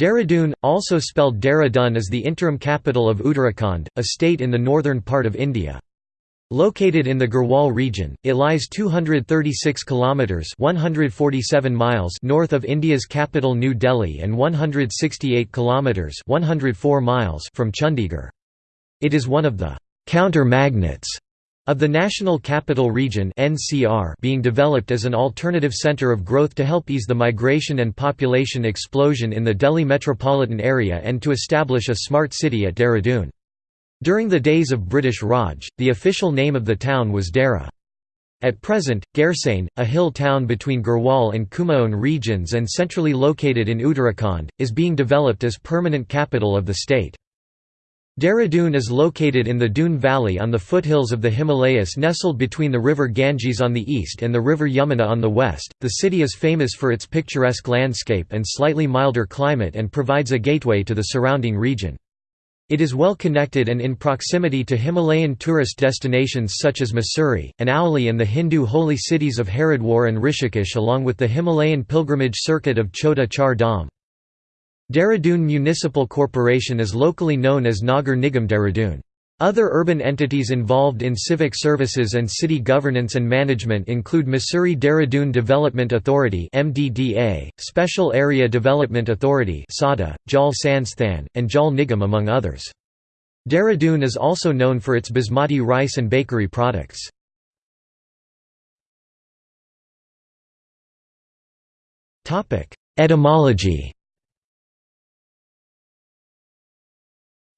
Dehradun, also spelled Dehradun is the interim capital of Uttarakhand, a state in the northern part of India. Located in the Garhwal region, it lies 236 kilometers (147 miles) north of India's capital New Delhi and 168 kilometers (104 miles) from Chandigarh. It is one of the counter magnets of the National Capital Region (NCR) being developed as an alternative center of growth to help ease the migration and population explosion in the Delhi metropolitan area and to establish a smart city at Dehradun. During the days of British Raj, the official name of the town was Dehra. At present, Gairsain, a hill town between Garhwal and Kumaon regions and centrally located in Uttarakhand, is being developed as permanent capital of the state. Dehradun is located in the Doon Valley on the foothills of the Himalayas nestled between the river Ganges on the east and the river Yamuna on the west. The city is famous for its picturesque landscape and slightly milder climate and provides a gateway to the surrounding region. It is well connected and in proximity to Himalayan tourist destinations such as Mussoorie, and Auli and the Hindu holy cities of Haridwar and Rishikesh along with the Himalayan pilgrimage circuit of Chota Char Dham. Dehradun Municipal Corporation is locally known as Nagar Nigam Dehradun. Other urban entities involved in civic services and city governance and management include Mussoorie Dehradun Development Authority (MDDA), Special Area Development Authority (SADA), Jal Sansthan, and Jal Nigam among others. Dehradun is also known for its basmati rice and bakery products. Etymology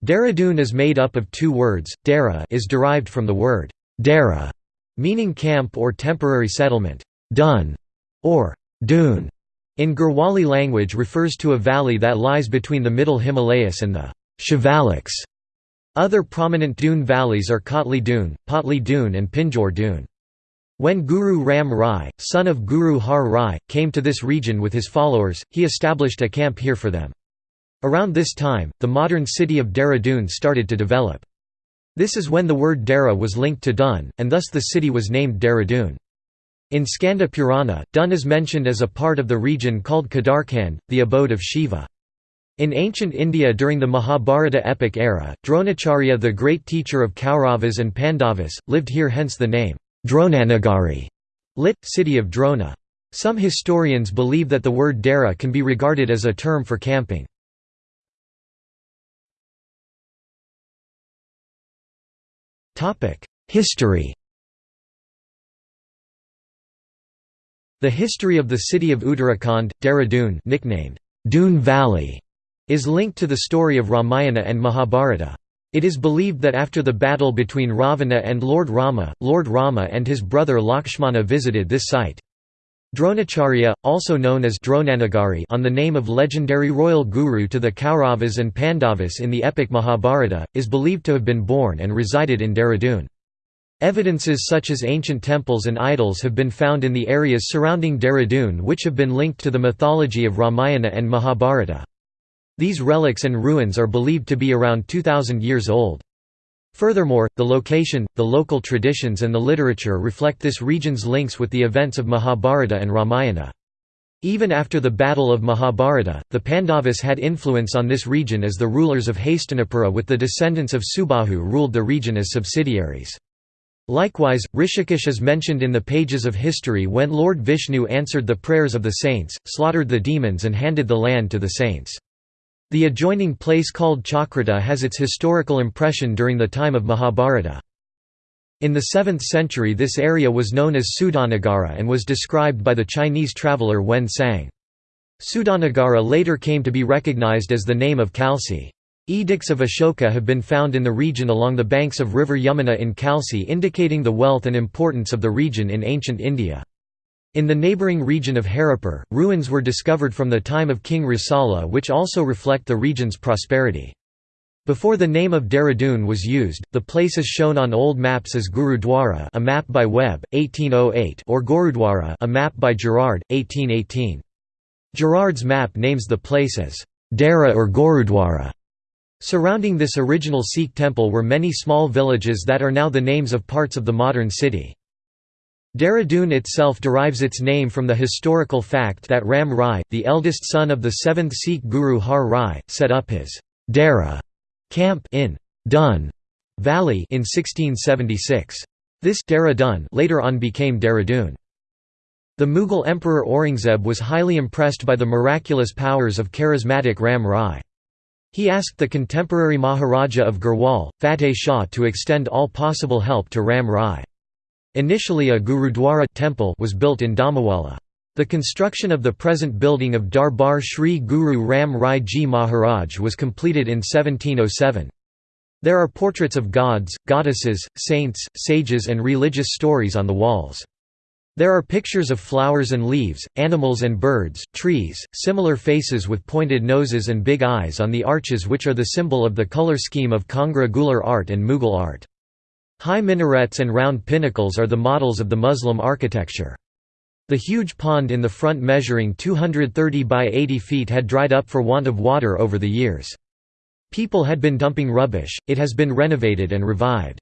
Dehradun is made up of two words, Dara is derived from the word Dera, meaning camp or temporary settlement, Dun, or Dun, in Garhwali language refers to a valley that lies between the middle Himalayas and the Shivaliks. Other prominent dune valleys are Kotli Dune, Patli Dune and Pinjore Dune. When Guru Ram Rai, son of Guru Har Rai, came to this region with his followers, he established a camp here for them. Around this time, the modern city of Dehradun started to develop. This is when the word Dera was linked to Dun, and thus the city was named Dehradun. In Skanda Purana, Dun is mentioned as a part of the region called Kedarkhand, the abode of Shiva. In ancient India during the Mahabharata epic era, Dronacharya the great teacher of Kauravas and Pandavas, lived here hence the name, Dronanagari, lit. city of Drona. Some historians believe that the word Dera can be regarded as a term for camping. History The history of the city of Uttarakhand, Dehradun nicknamed Doon Valley, is linked to the story of Ramayana and Mahabharata. It is believed that after the battle between Ravana and Lord Rama, Lord Rama and his brother Lakshmana visited this site. Dronacharya, also known as Dronanagari on the name of legendary royal guru to the Kauravas and Pandavas in the epic Mahabharata, is believed to have been born and resided in Dehradun. Evidences such as ancient temples and idols have been found in the areas surrounding Dehradun which have been linked to the mythology of Ramayana and Mahabharata. These relics and ruins are believed to be around 2000 years old. Furthermore, the location, the local traditions and the literature reflect this region's links with the events of Mahabharata and Ramayana. Even after the Battle of Mahabharata, the Pandavas had influence on this region as the rulers of Hastinapura with the descendants of Subahu ruled the region as subsidiaries. Likewise, Rishikesh is mentioned in the pages of history when Lord Vishnu answered the prayers of the saints, slaughtered the demons and handed the land to the saints. The adjoining place called Chakrata has its historical impression during the time of Mahabharata. In the 7th century this area was known as Sudanagara and was described by the Chinese traveller Huen Tsang. Sudanagara later came to be recognized as the name of Kalsi. Edicts of Ashoka have been found in the region along the banks of river Yamuna in Kalsi indicating the wealth and importance of the region in ancient India. In the neighbouring region of Haripur, ruins were discovered from the time of King Risala which also reflect the region's prosperity. Before the name of Dehradun was used, the place is shown on old maps as Gurudwara a map by Webb, 1808 or Gorudwara a map by Gerard, 1818. Gerard's map names the place as Dera or Gorudwara. Surrounding this original Sikh temple were many small villages that are now the names of parts of the modern city. Dehradun itself derives its name from the historical fact that Ram Rai, the eldest son of the 7th Sikh Guru Har Rai, set up his Dehra camp in Dun Valley in 1676. This Dehradun later on became Dehradun. The Mughal Emperor Aurangzeb was highly impressed by the miraculous powers of charismatic Ram Rai. He asked the contemporary Maharaja of Garhwal, Fateh Shah to extend all possible help to Ram Rai. Initially a Gurudwara temple was built in Dhamawala. The construction of the present building of Darbar Shri Guru Ram Rai Ji Maharaj was completed in 1707. There are portraits of gods, goddesses, saints, sages and religious stories on the walls. There are pictures of flowers and leaves, animals and birds, trees, similar faces with pointed noses and big eyes on the arches which are the symbol of the color scheme of Kangra Gular art and Mughal art. High minarets and round pinnacles are the models of the Muslim architecture. The huge pond in the front measuring 230 by 80 feet had dried up for want of water over the years. People had been dumping rubbish, it has been renovated and revived.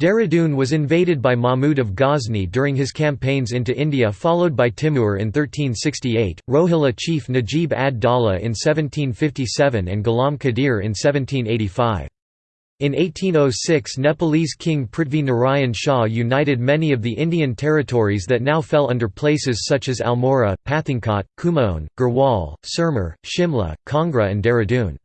Dehradun was invaded by Mahmud of Ghazni during his campaigns into India followed by Timur in 1368, Rohilla chief Najib ad-Dawla in 1757 and Ghulam Qadir in 1785. In 1806 Nepalese King Prithvi Narayan Shah united many of the Indian territories that now fell under places such as Almora, Pathankot, Kumaon, Garhwal, Sirmur, Shimla, Kangra and Dehradun.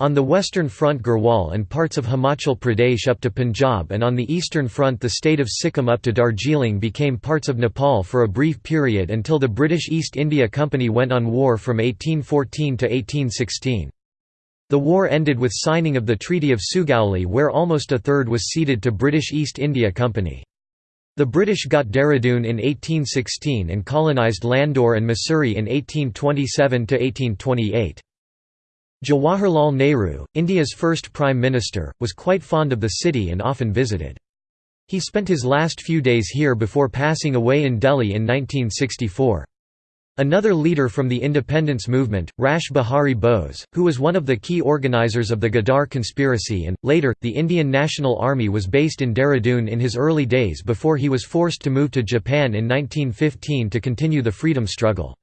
On the western front Garhwal and parts of Himachal Pradesh up to Punjab and on the eastern front the state of Sikkim up to Darjeeling became parts of Nepal for a brief period until the British East India Company went on war from 1814 to 1816. The war ended with signing of the Treaty of Sugauli where almost a third was ceded to British East India Company. The British got Dehradun in 1816 and colonised Landour and Mussoorie in 1827–1828. Jawaharlal Nehru, India's first Prime Minister, was quite fond of the city and often visited. He spent his last few days here before passing away in Delhi in 1964. Another leader from the independence movement, Rash Behari Bose, who was one of the key organizers of the Ghadar conspiracy and, later, the Indian National Army was based in Dehradun in his early days before he was forced to move to Japan in 1915 to continue the freedom struggle.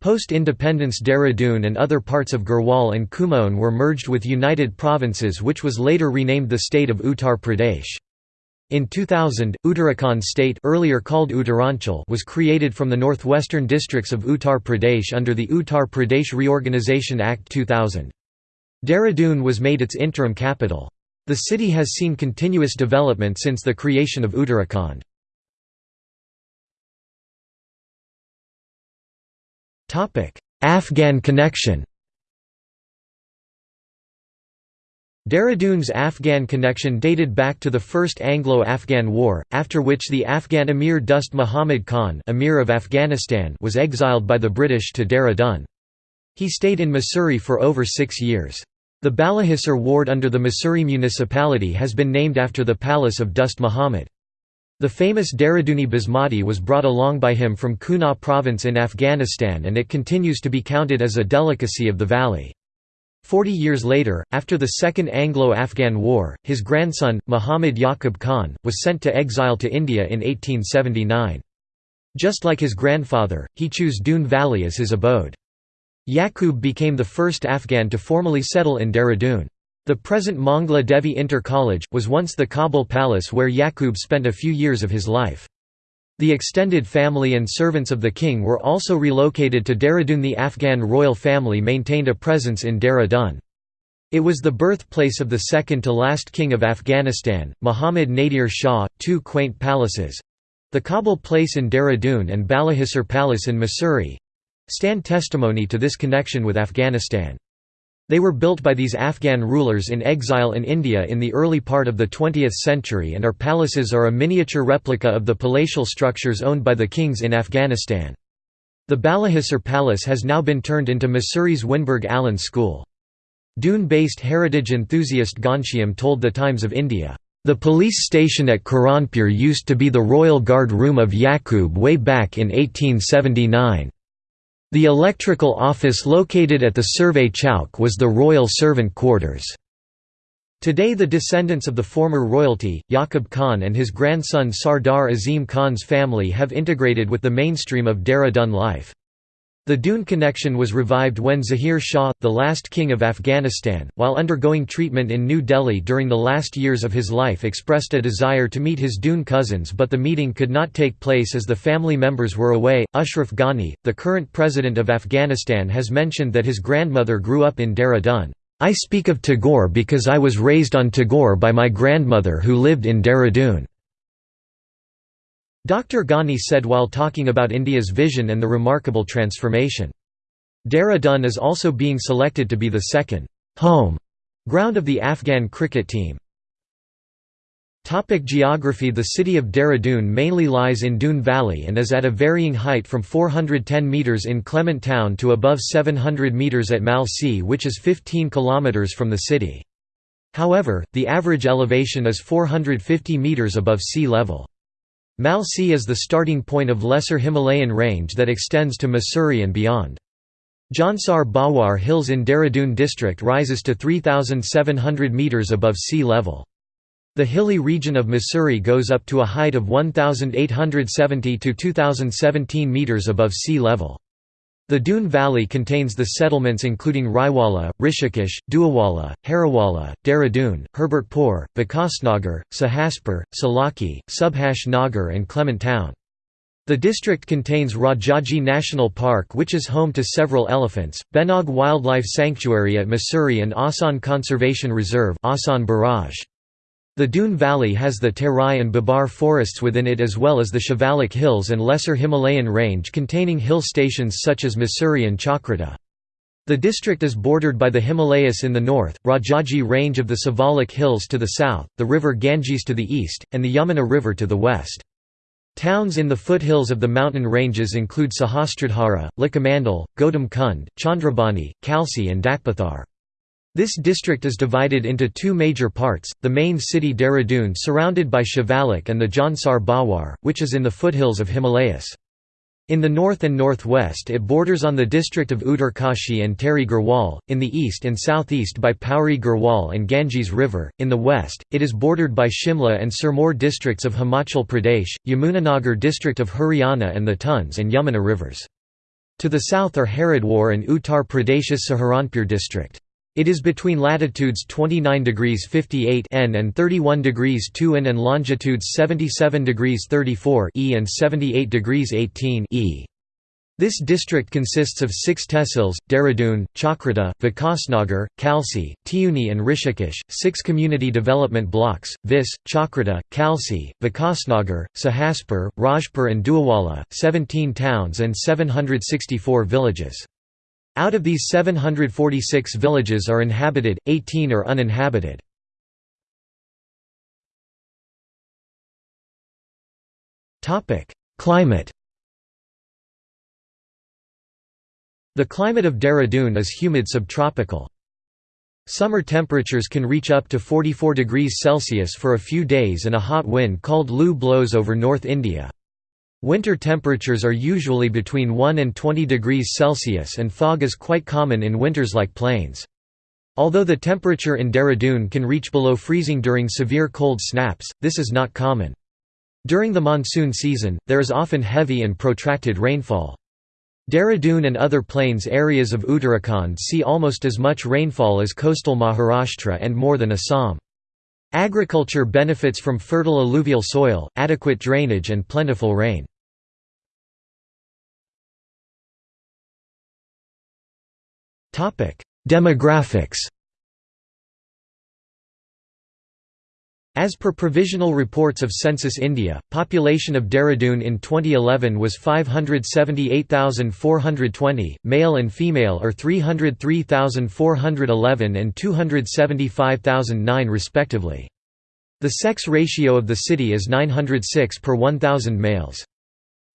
Post-independence Dehradun and other parts of Garhwal and Kumaon were merged with United Provinces which was later renamed the state of Uttar Pradesh. In 2000, Uttarakhand state earlier called Uttaranchal was created from the northwestern districts of Uttar Pradesh under the Uttar Pradesh Reorganisation Act 2000. Dehradun was made its interim capital. The city has seen continuous development since the creation of Uttarakhand. Afghan connection Dehradun's Afghan connection dated back to the First Anglo-Afghan War, after which the Afghan Emir Dost Muhammad Khan Emir of Afghanistan was exiled by the British to Dehradun. He stayed in Mussoorie for over six years. The Balahisar ward under the Mussoorie municipality has been named after the palace of Dost Muhammad. The famous Dehraduni Basmati was brought along by him from Kunar province in Afghanistan and it continues to be counted as a delicacy of the valley. Forty years later, after the Second Anglo-Afghan War, his grandson, Muhammad Yaqub Khan, was sent to exile to India in 1879. Just like his grandfather, he chose Doon Valley as his abode. Yaqub became the first Afghan to formally settle in Dehradun. The present Mangla Devi Inter College, was once the Kabul palace where Yaqub spent a few years of his life. The extended family and servants of the king were also relocated to Dehradun. The Afghan royal family maintained a presence in Dehradun. It was the birthplace of the second to last king of Afghanistan, Muhammad Nadir Shah. Two quaint palaces the Kabul Place in Dehradun and Balahisar Palace in Mussoorie stand testimony to this connection with Afghanistan. They were built by these Afghan rulers in exile in India in the early part of the 20th century and our palaces are a miniature replica of the palatial structures owned by the kings in Afghanistan. The Balahisar Palace has now been turned into Mussoorie's Wynberg Allen School. Doon-based heritage enthusiast Ghanshyam told The Times of India, "...the police station at Kiranpur used to be the royal guard room of Yaqub way back in 1879. The electrical office located at the Survey Chowk was the royal servant quarters. Today the descendants of the former royalty, Yaqub Khan and his grandson Sardar Azim Khan's family have integrated with the mainstream of Dehra Dun life. The Doon connection was revived when Zahir Shah, the last king of Afghanistan, while undergoing treatment in New Delhi during the last years of his life expressed a desire to meet his Doon cousins but the meeting could not take place as the family members were away. Ashraf Ghani, the current president of Afghanistan has mentioned that his grandmother grew up in Dehra Dun. I speak of Tagore because I was raised on Tagore by my grandmother who lived in Dehradun. Dr. Ghani said while talking about India's vision and the remarkable transformation. Dehradun is also being selected to be the second home ground of the Afghan cricket team. Topic geography The city of Dehradun mainly lies in Doon Valley and is at a varying height from 410 metres in Clement Town to above 700 metres at Mal Malsi which is 15 kilometres from the city. However, the average elevation is 450 metres above sea level. Malsi is the starting point of Lesser Himalayan range that extends to Mussoorie and beyond. Jaunsar Bawar Hills in Dehradun district rises to 3,700 metres above sea level. The hilly region of Mussoorie goes up to a height of 1,870 to 2,017 metres above sea level. The Doon Valley contains the settlements including Raiwala, Rishikesh, Duawala, Harawala, Dehradun, Herbertpur, Vikasnagar, Sahaspur, Salaki, Subhash Nagar and Clement Town. The district contains Rajaji National Park which is home to several elephants, Benog Wildlife Sanctuary at Mussoorie and Asan Conservation Reserve Asan Barrage. The Doon Valley has the Terai and Bhabar forests within it as well as the Shivalik Hills and Lesser Himalayan range containing hill stations such as Mussoorie and Chakrata. The district is bordered by the Himalayas in the north, Rajaji range of the Siwalik Hills to the south, the river Ganges to the east, and the Yamuna River to the west. Towns in the foothills of the mountain ranges include Sahastradhara, Likhamandal, Gautam Kund, Chandrabani, Kalsi and Dakpathar. This district is divided into two major parts, the main city Dehradun surrounded by Shivalik and the Jaunsar Bawar, which is in the foothills of Himalayas. In the north and northwest it borders on the district of Uttarkashi and Tehri Garhwal, in the east and southeast by Pauri Garhwal and Ganges River, in the west, it is bordered by Shimla and Sirmaur districts of Himachal Pradesh, Yamunanagar district of Haryana and the Tons and Yamuna rivers. To the south are Haridwar and Uttar Pradesh's Saharanpur district. It is between latitudes 29 degrees 58 N and 31 degrees 2 N and longitudes 77 degrees 34 E and 78 degrees 18 E. This district consists of six tehsils, Dehradun, Chakrata, Vikasnagar, Kalsi, Tiuni and Rishikesh, six community development blocks, Vis, Chakrata, Kalsi, Vikasnagar, Sahaspur, Rajpur and Duawala, 17 towns and 764 villages. Out of these 746 villages are inhabited, 18 are uninhabited. Climate The climate of Dehradun is humid subtropical. Summer temperatures can reach up to 44 degrees Celsius for a few days and a hot wind called Loo blows over North India. Winter temperatures are usually between 1 and 20 degrees Celsius and fog is quite common in winters like plains. Although the temperature in Dehradun can reach below freezing during severe cold snaps, this is not common. During the monsoon season, there is often heavy and protracted rainfall. Dehradun and other plains areas of Uttarakhand see almost as much rainfall as coastal Maharashtra and more than Assam. Agriculture benefits from fertile alluvial soil, adequate drainage and plentiful rain. Demographics As per provisional reports of Census India, population of Dehradun in 2011 was 578,420, male and female are 303,411 and 275,009 respectively. The sex ratio of the city is 906 per 1,000 males.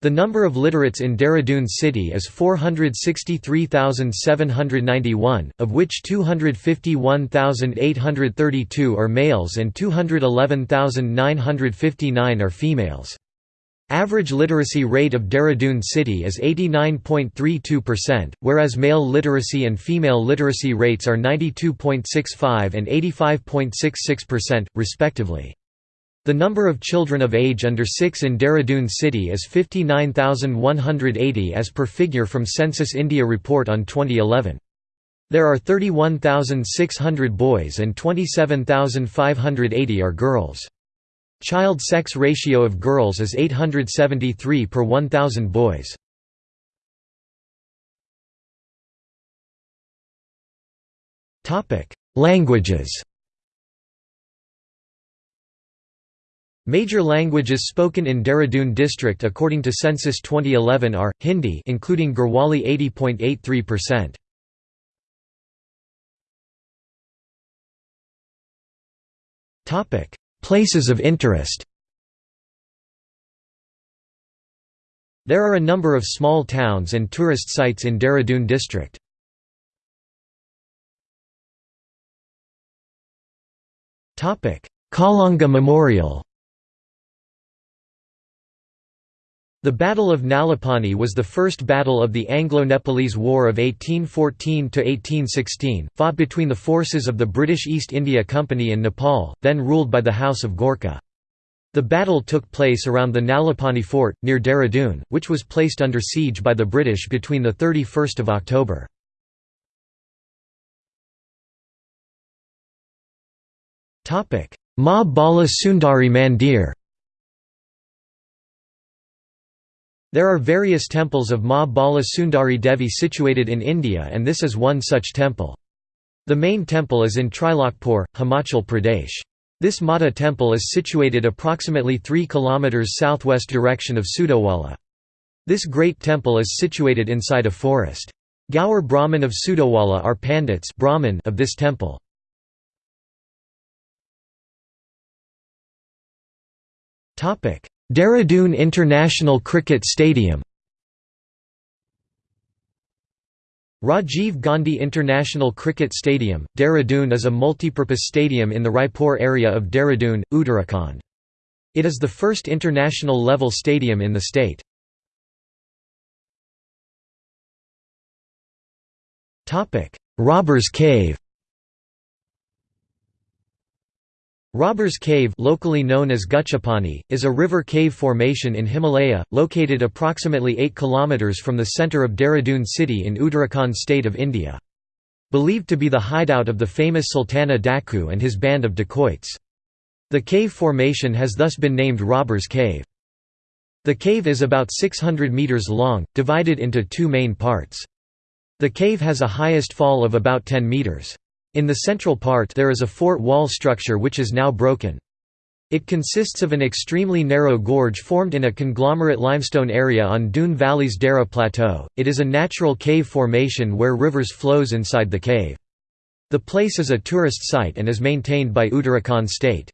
The number of literates in Dehradun city is 463,791, of which 251,832 are males and 211,959 are females. Average literacy rate of Dehradun city is 89.32%, whereas male literacy and female literacy rates are 92.65 and 85.66%, respectively. The number of children of age under 6 in Dehradun city is 59,180 as per figure from Census India report on 2011. There are 31,600 boys and 27,580 are girls. Child sex ratio of girls is 873 per 1,000 boys. Languages Major languages spoken in Dehradun district according to census 2011 are Hindi including Garhwali 80.83%. Topic: Places of interest There are a number of small towns and tourist sites in Dehradun district. Topic: Kalanga Memorial The Battle of Nalapani was the first battle of the Anglo-Nepalese War of 1814–1816, fought between the forces of the British East India Company and Nepal, then ruled by the House of Gorkha. The battle took place around the Nalapani fort, near Dehradun, which was placed under siege by the British between 31 October. Ma Bala Sundari Mandir There are various temples of Ma Sundari Devi situated in India and this is one such temple. The main temple is in Trilokpur, Himachal Pradesh. This Mata temple is situated approximately 3 km southwest direction of Sudowala. This great temple is situated inside a forest. Gaur Brahmin of Sudowala are Pandits Brahmin of this temple. Dehradun International Cricket Stadium Rajiv Gandhi International Cricket Stadium, Dehradun is a multipurpose stadium in the Raipur area of Dehradun, Uttarakhand. It is the first international level stadium in the state. Robbers Cave Robbers Cave locally known as Guchapani, is a river cave formation in Himalaya, located approximately 8 km from the centre of Dehradun city in Uttarakhand state of India. Believed to be the hideout of the famous Sultana Daku and his band of dacoits. The cave formation has thus been named Robbers Cave. The cave is about 600 metres long, divided into two main parts. The cave has a highest fall of about 10 metres. In the central part there is a fort wall structure which is now broken. It consists of an extremely narrow gorge formed in a conglomerate limestone area on Doon Valley's Dara Plateau. It is a natural cave formation where rivers flows inside the cave. The place is a tourist site and is maintained by Uttarakhand state.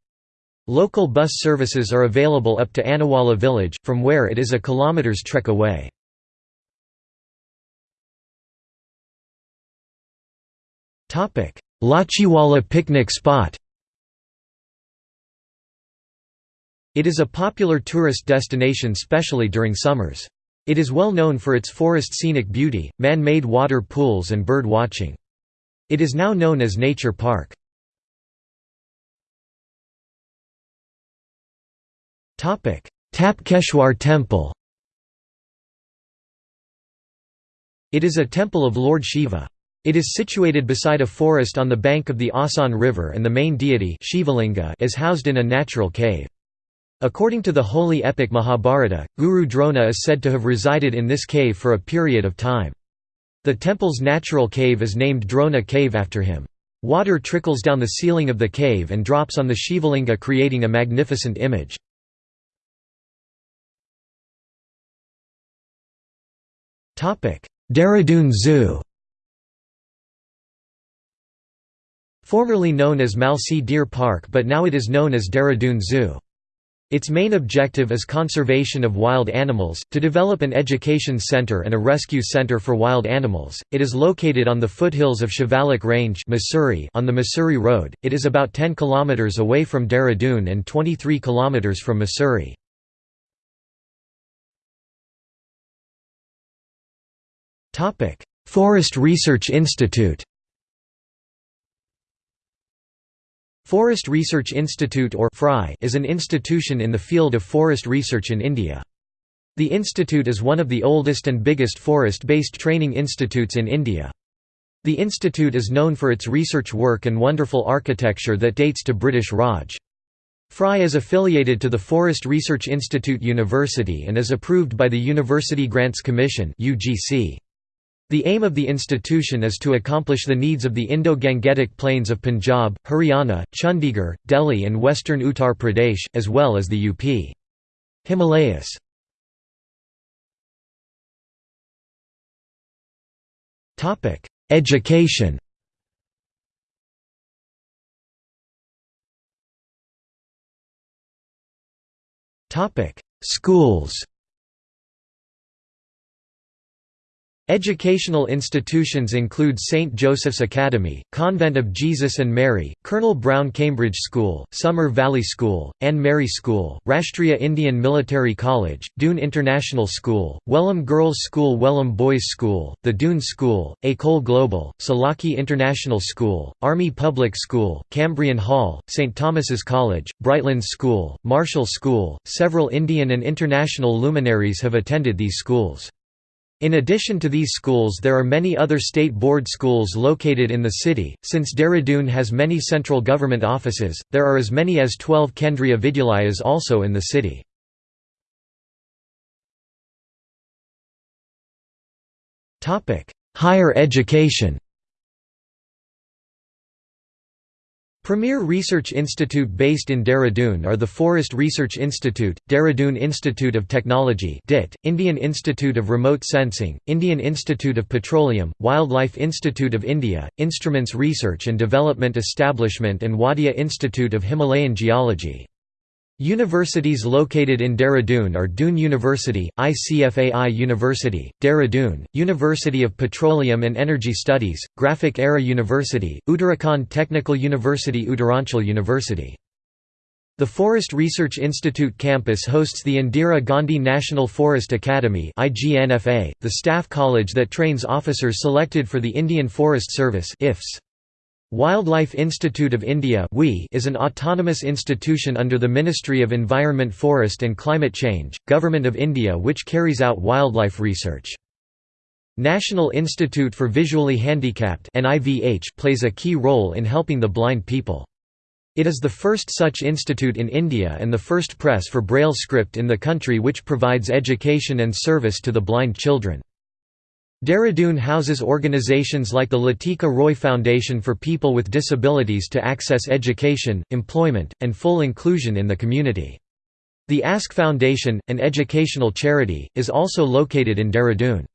Local bus services are available up to Anawala village, from where it is a kilometers trek away. Lachiwala picnic spot It is a popular tourist destination specially during summers. It is well known for its forest scenic beauty, man-made water pools and bird watching. It is now known as Nature Park. Tapkeshwar Temple It is a temple of Lord Shiva. It is situated beside a forest on the bank of the Asan River and the main deity Shivalinga is housed in a natural cave. According to the holy epic Mahabharata, Guru Drona is said to have resided in this cave for a period of time. The temple's natural cave is named Drona Cave after him. Water trickles down the ceiling of the cave and drops on the Shivalinga creating a magnificent image. Dehradun Zoo Formerly known as Malsi Deer Park but now it is known as Dehradun Zoo. Its main objective is conservation of wild animals, to develop an education center and a rescue center for wild animals. It is located on the foothills of Shivalik Range Mussoorie on the Mussoorie Road. It is about 10 kilometers away from Dehradun and 23 kilometers from Mussoorie. Forest Research Institute Forest Research Institute or FRI is an institution in the field of forest research in India. The institute is one of the oldest and biggest forest-based training institutes in India. The institute is known for its research work and wonderful architecture that dates to British Raj. FRI is affiliated to the Forest Research Institute University and is approved by the University Grants Commission UGC. The aim of the institution is to accomplish the needs of the Indo-Gangetic plains of Punjab, Haryana, Chandigarh, Delhi and western Uttar Pradesh, as well as the UP. Himalayas. Education Schools Educational institutions include St. Joseph's Academy, Convent of Jesus and Mary, Colonel Brown Cambridge School, Summer Valley School, Anne Mary School, Rashtriya Indian Military College, Doon International School, Welham Girls School Welham Boys School, the Doon School, École Global, Salaki International School, Army Public School, Cambrian Hall, St. Thomas's College, Brightlands School, Marshall School. Several Indian and international luminaries have attended these schools. In addition to these schools there are many other state board schools located in the city. Since Dehradun has many central government offices, there are as many as 12 Kendriya Vidyalayas also in the city. Higher education Premier Research Institute based in Dehradun are the Forest Research Institute, Dehradun Institute of Technology DIT, Indian Institute of Remote Sensing, Indian Institute of Petroleum, Wildlife Institute of India, Instruments Research and Development Establishment and Wadia Institute of Himalayan Geology. Universities located in Dehradun are Doon University, ICFAI University, Dehradun, University of Petroleum and Energy Studies, Graphic Era University, Uttarakhand Technical University Uttaranchal University. The Forest Research Institute campus hosts the Indira Gandhi National Forest Academy the staff college that trains officers selected for the Indian Forest Service IFS. Wildlife Institute of India is an autonomous institution under the Ministry of Environment Forest and Climate Change, Government of India which carries out wildlife research. National Institute for Visually Handicapped plays a key role in helping the blind people. It is the first such institute in India and the first press for Braille script in the country which provides education and service to the blind children. Dehradun houses organizations like the Latika Roy Foundation for People with Disabilities to access education, employment, and full inclusion in the community. The Ask Foundation, an educational charity, is also located in Dehradun.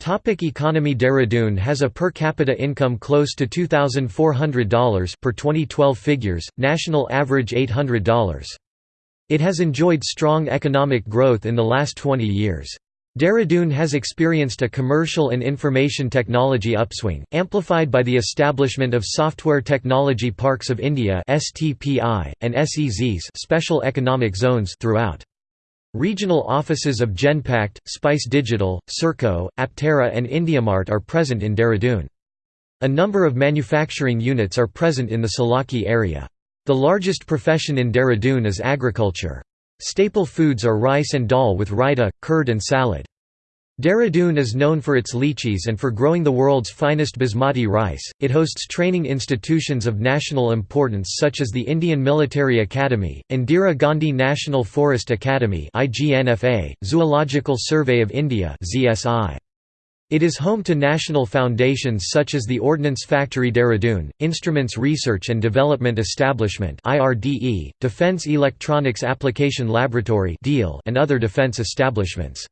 Topic economy Dehradun has a per capita income close to $2,400 per 2012 figures, national average $800. It has enjoyed strong economic growth in the last 20 years. Dehradun has experienced a commercial and information technology upswing, amplified by the establishment of Software Technology Parks of India and SEZs special economic zones throughout. Regional offices of Genpact, Spice Digital, Serco, Aptara and IndiaMart are present in Dehradun. A number of manufacturing units are present in the Salaki area. The largest profession in Dehradun is agriculture. Staple foods are rice and dal with raita, curd and salad. Dehradun is known for its lychees and for growing the world's finest basmati rice. It hosts training institutions of national importance such as the Indian Military Academy, Indira Gandhi National Forest Academy (IGNFA), Zoological Survey of India (ZSI). It is home to national foundations such as the Ordnance Factory Dehradun, Instruments Research and Development Establishment Defence Electronics Application Laboratory and other defence establishments.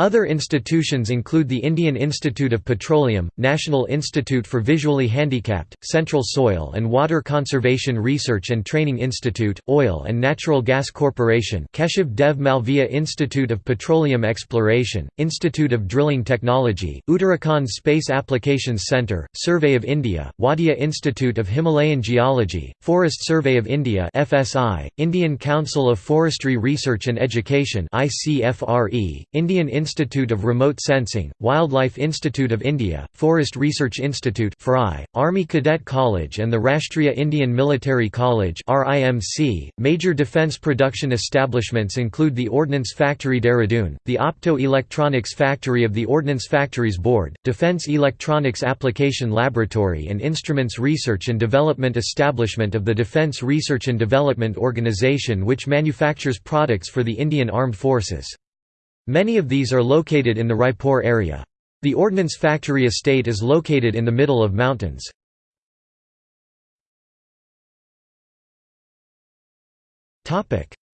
Other institutions include the Indian Institute of Petroleum, National Institute for Visually Handicapped, Central Soil and Water Conservation Research and Training Institute, Oil and Natural Gas Corporation Keshav Dev Malviya Institute of Petroleum Exploration, Institute of Drilling Technology, Uttarakhand Space Applications Centre, Survey of India, Wadia Institute of Himalayan Geology, Forest Survey of India FSI, Indian Council of Forestry Research and Education ICFRE, Indian Institute Institute of Remote Sensing, Wildlife Institute of India, Forest Research Institute Army Cadet College and the Rashtriya Indian Military College Major defence production establishments include the Ordnance Factory Dehradun, the Opto-Electronics Factory of the Ordnance Factories Board, Defence Electronics Application Laboratory and Instruments Research and Development Establishment of the Defence Research and Development Organisation which manufactures products for the Indian Armed Forces. Many of these are located in the Raipur area. The Ordnance Factory estate is located in the middle of mountains.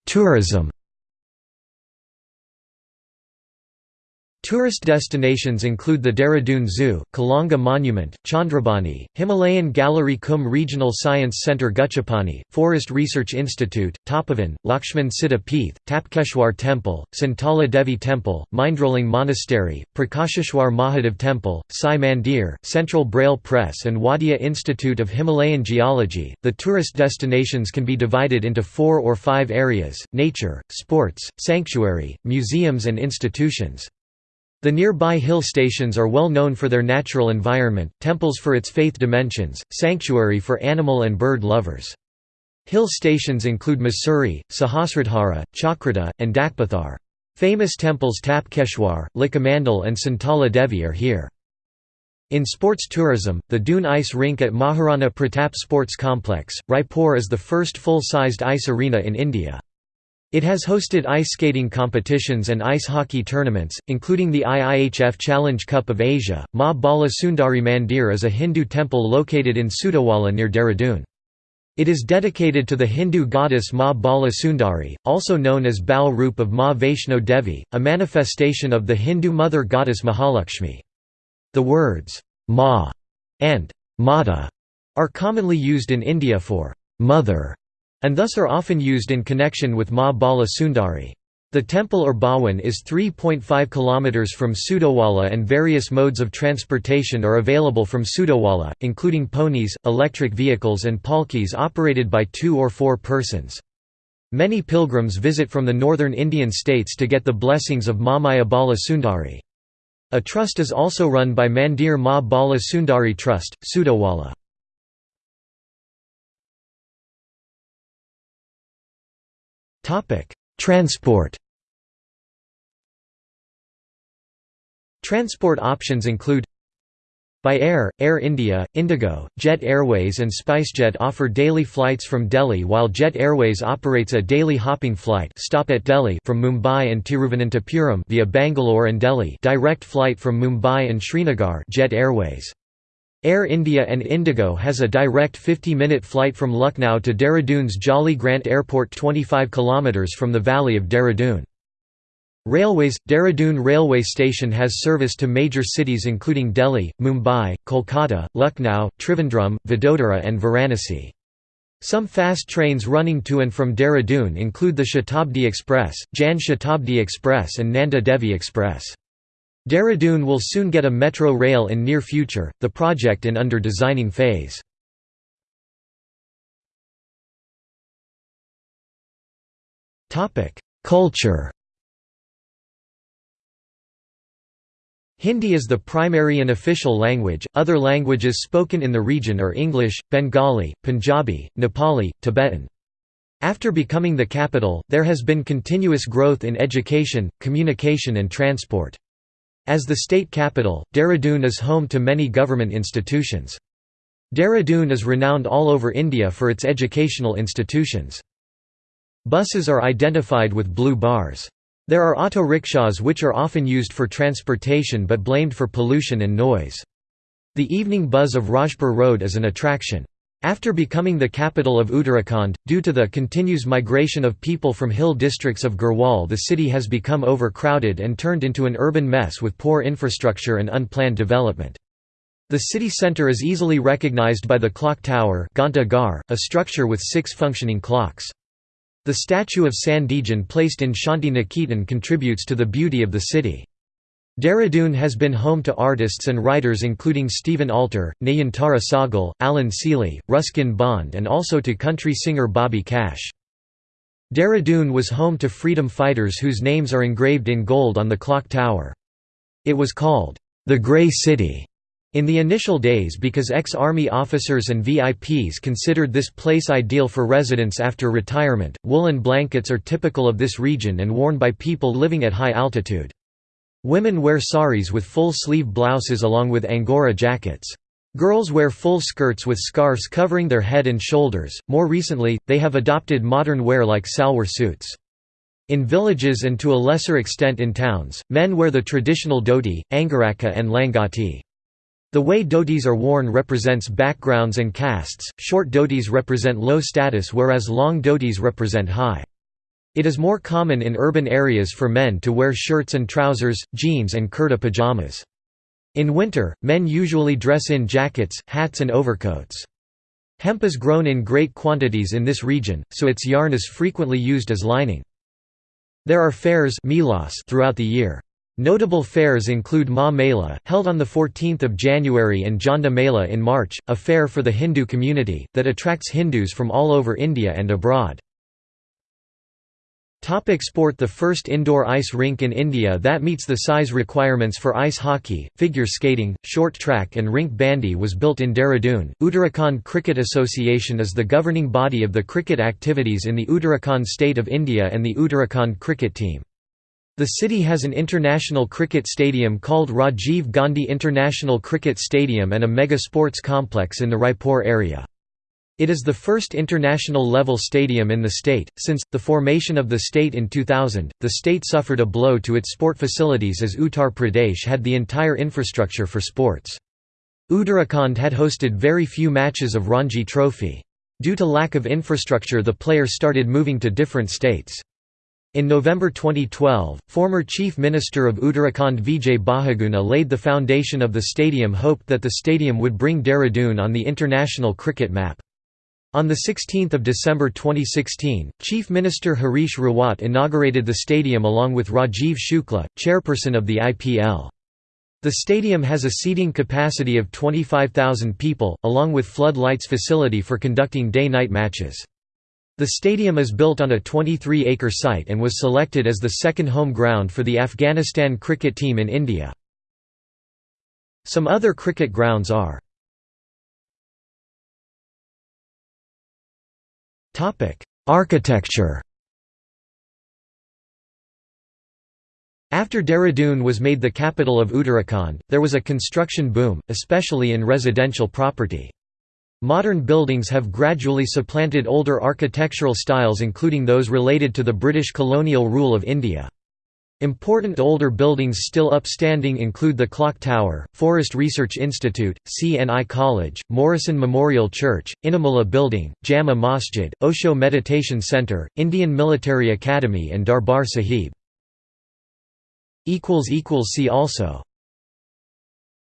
Tourism Tourist destinations include the Dehradun Zoo, Kalanga Monument, Chandrabani, Himalayan Gallery Kum Regional Science Centre Guchapani, Forest Research Institute, Tapovan, Lakshman Siddha Peeth, Tapkeshwar Temple, Santala Devi Temple, Mindroling Monastery, Prakasheshwar Mahadev Temple, Sai Mandir, Central Braille Press and Wadia Institute of Himalayan Geology. The tourist destinations can be divided into four or five areas, nature, sports, sanctuary, museums and institutions. The nearby hill stations are well known for their natural environment, temples for its faith dimensions, sanctuary for animal and bird lovers. Hill stations include Mussoorie, Sahasradhara, Chakrata, and Dakpathar. Famous temples Tapkeshwar, Likhamandal and Santala Devi are here. In sports tourism, the Doon Ice Rink at Maharana Pratap Sports Complex, Raipur is the first full-sized ice arena in India. It has hosted ice skating competitions and ice hockey tournaments, including the IIHF Challenge Cup of Asia. Ma Bala Sundari Mandir is a Hindu temple located in Sudawala near Dehradun. It is dedicated to the Hindu goddess Ma Bala Sundari, also known as Bal Roop of Ma Vaishno Devi, a manifestation of the Hindu mother goddess Mahalakshmi. The words, Ma and Mata are commonly used in India for mother and thus are often used in connection with Ma Bala Sundari. The temple or Bhawan is 3.5 km from Sudawala and various modes of transportation are available from Sudawala, including ponies, electric vehicles and palkis operated by two or four persons. Many pilgrims visit from the northern Indian states to get the blessings of Maya Bala Sundari. A trust is also run by Mandir Ma Bala Sundari Trust, Sudawala. Transport Transport options include by air, Air India, Indigo, Jet Airways and SpiceJet offer daily flights from Delhi while Jet Airways operates a daily hopping flight stop at Delhi from Mumbai and Tiruvananthapuram via Bangalore and Delhi direct flight from Mumbai and Srinagar Jet Airways. Air India and Indigo has a direct 50-minute flight from Lucknow to Dehradun's Jolly Grant Airport 25 km from the valley of Dehradun. Railways – Dehradun Railway Station has service to major cities including Delhi, Mumbai, Kolkata, Lucknow, Trivandrum, Vadodara and Varanasi. Some fast trains running to and from Dehradun include the Shatabdi Express, Jan Shatabdi Express and Nanda Devi Express. Dehradun will soon get a metro rail in near future, the project in under designing phase. Culture Hindi is the primary and official language, other languages spoken in the region are English, Bengali, Punjabi, Nepali, Tibetan. After becoming the capital, there has been continuous growth in education, communication and transport. As the state capital, Dehradun is home to many government institutions. Dehradun is renowned all over India for its educational institutions. Buses are identified with blue bars. There are auto rickshaws which are often used for transportation but blamed for pollution and noise. The evening buzz of Rajpur Road is an attraction. After becoming the capital of Uttarakhand, due to the continuous migration of people from hill districts of Garhwal the city has become overcrowded and turned into an urban mess with poor infrastructure and unplanned development. The city centre is easily recognized by the clock tower Gar, a structure with six functioning clocks. The statue of Sandejan placed in Shanti Niketan contributes to the beauty of the city. Dehradun has been home to artists and writers including Stephen Alter, Nayantara Sahgal, Allan Sealy, Ruskin Bond and also to country singer Bobby Cash. Dehradun was home to freedom fighters whose names are engraved in gold on the clock tower. It was called, "...the Grey City." In the initial days because ex-army officers and VIPs considered this place ideal for residence after retirement, woolen blankets are typical of this region and worn by people living at high altitude. Women wear saris with full-sleeve blouses along with angora jackets. Girls wear full skirts with scarves covering their head and shoulders. More recently, they have adopted modern wear like salwar suits. In villages and to a lesser extent in towns, men wear the traditional dhoti, angaraka and langati. The way dhotis are worn represents backgrounds and castes, short dhotis represent low status whereas long dhotis represent high. It is more common in urban areas for men to wear shirts and trousers, jeans and kurta pajamas. In winter, men usually dress in jackets, hats and overcoats. Hemp is grown in great quantities in this region, so its yarn is frequently used as lining. There are fairs throughout the year. Notable fairs include Ma Mela, held on 14 January and Jhanda Mela in March, a fair for the Hindu community, that attracts Hindus from all over India and abroad. Topic sport The first indoor ice rink in India that meets the size requirements for ice hockey, figure skating, short track and rink bandy was built in Dehradun. Uttarakhand Cricket Association is the governing body of the cricket activities in the Uttarakhand state of India and the Uttarakhand cricket team. The city has an international cricket stadium called Rajiv Gandhi International Cricket Stadium and a mega sports complex in the Raipur area. It is the first international-level stadium in the state. Since the formation of the state in 2000, the state suffered a blow to its sport facilities as Uttar Pradesh had the entire infrastructure for sports. Uttarakhand had hosted very few matches of Ranji Trophy. Due to lack of infrastructure the players started moving to different states. In November 2012, former Chief Minister of Uttarakhand Vijay Bahuguna laid the foundation of the stadium hoped that the stadium would bring Dehradun on the international cricket map. On 16 December 2016, Chief Minister Harish Rawat inaugurated the stadium along with Rajiv Shukla, chairperson of the IPL. The stadium has a seating capacity of 25,000 people, along with flood lights facility for conducting day-night matches. The stadium is built on a 23-acre site and was selected as the second home ground for the Afghanistan cricket team in India. Some other cricket grounds are Architecture After Dehradun was made the capital of Uttarakhand, there was a construction boom, especially in residential property. Modern buildings have gradually supplanted older architectural styles including those related to the British colonial rule of India. Important older buildings still upstanding include the Clock Tower, Forest Research Institute, CNI College, Morrison Memorial Church, Inamullah Building, Jama Masjid, Osho Meditation Center, Indian Military Academy and Darbar Sahib. See also